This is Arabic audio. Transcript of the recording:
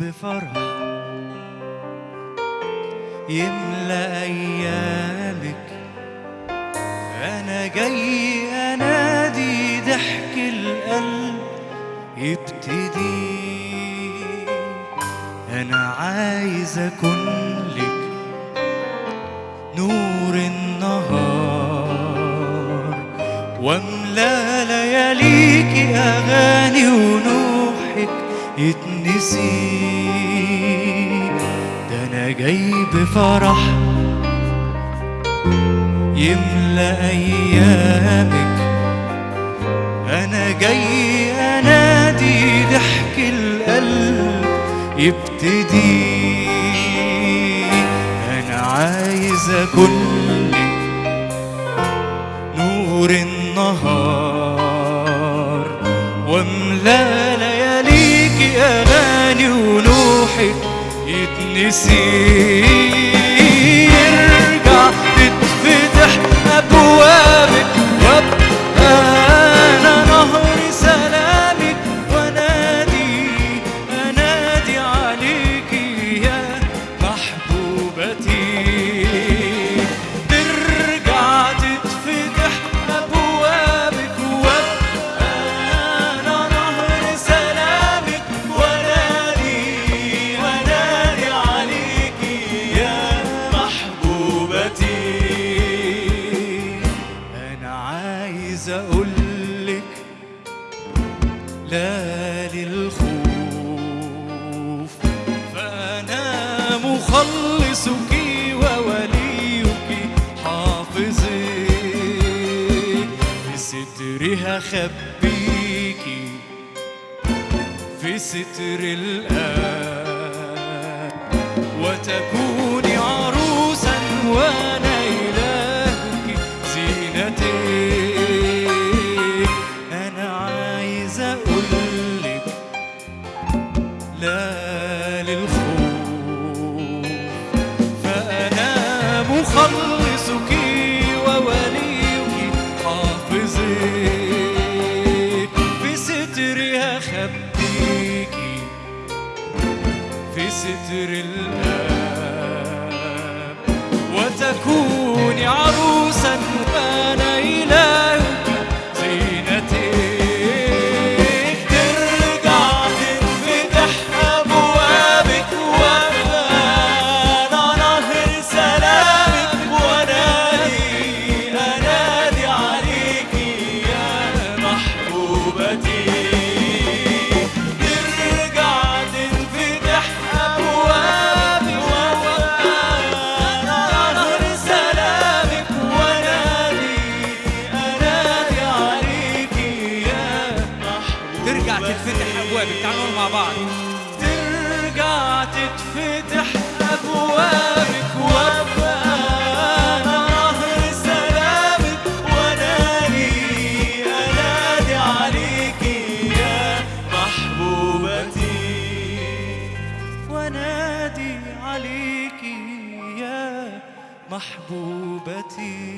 بفرح يملى أيامك. أنا جاي أنادي ضحك القلب يبتدي. أنا عايز أكون لك نور النهار وأملأ لياليك أغاني ونوحك. يتنسي ده أنا جاي بفرح يملى أيامك. أنا جاي أنادي ضحك القلب يبتدي. أنا عايز أكون لك نور النهار وأملأ يتنسي أقولك لا للخوف. فأنا مخلصك ووليك حافظك. بسترها خبيكي في ستر الآب وتكوني لا للخوف فأنا مخلصك ووليك حافظك. في سترها في ستر الآب. وتكوني تعالوا مع بعض ترجع تتفتح أبوابك وأبقى أنا نهر سلامك وأنادي أنادي عليك يا محبوبتي. وأنادي عليك يا محبوبتي.